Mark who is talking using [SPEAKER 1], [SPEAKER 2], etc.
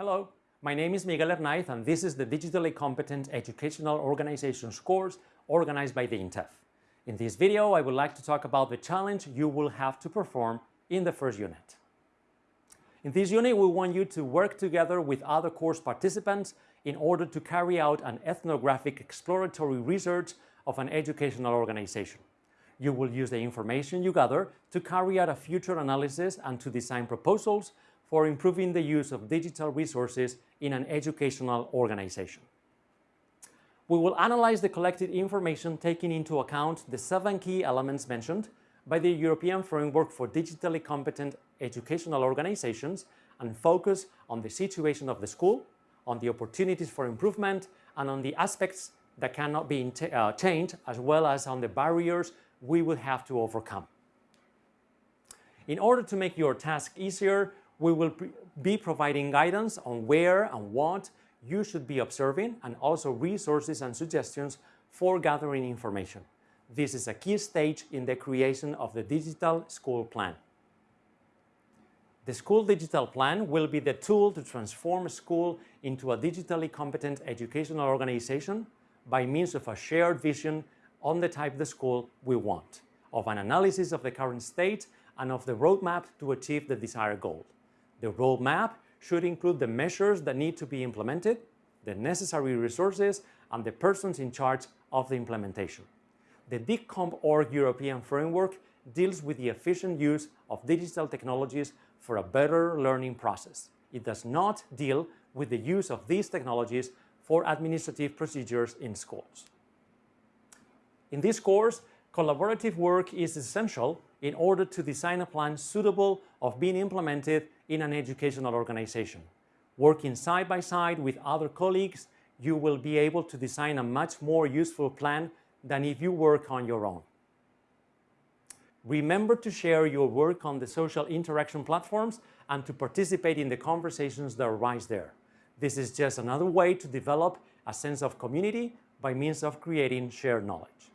[SPEAKER 1] Hello, my name is Miguel Hernaiz and this is the Digitally Competent Educational Organizations course organized by the INTEF. In this video, I would like to talk about the challenge you will have to perform in the first unit. In this unit, we want you to work together with other course participants in order to carry out an ethnographic exploratory research of an educational organization. You will use the information you gather to carry out a future analysis and to design proposals for improving the use of digital resources in an educational organization. We will analyze the collected information taking into account the seven key elements mentioned by the European Framework for Digitally Competent Educational Organizations and focus on the situation of the school, on the opportunities for improvement, and on the aspects that cannot be uh, changed, as well as on the barriers we will have to overcome. In order to make your task easier, we will be providing guidance on where and what you should be observing and also resources and suggestions for gathering information. This is a key stage in the creation of the Digital School Plan. The School Digital Plan will be the tool to transform a school into a digitally competent educational organization by means of a shared vision on the type of school we want, of an analysis of the current state and of the roadmap to achieve the desired goal. The roadmap should include the measures that need to be implemented, the necessary resources, and the persons in charge of the implementation. The DigCompOrg European framework deals with the efficient use of digital technologies for a better learning process. It does not deal with the use of these technologies for administrative procedures in schools. In this course, collaborative work is essential in order to design a plan suitable of being implemented in an educational organization. Working side by side with other colleagues, you will be able to design a much more useful plan than if you work on your own. Remember to share your work on the social interaction platforms and to participate in the conversations that arise there. This is just another way to develop a sense of community by means of creating shared knowledge.